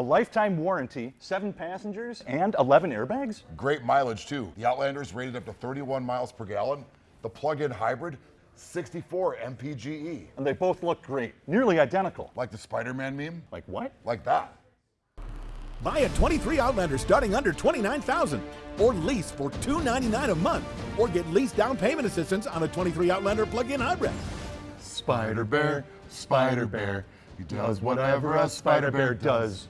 A lifetime warranty, seven passengers, and 11 airbags? Great mileage too. The Outlander's rated up to 31 miles per gallon. The plug-in hybrid, 64 mpge. And they both look great, nearly identical. Like the Spider-Man meme? Like what? Like that. Buy a 23 Outlander starting under 29000 or lease for $299 a month or get lease down payment assistance on a 23 Outlander plug-in hybrid. Spider Bear, Spider Bear, he does whatever a Spider Bear does.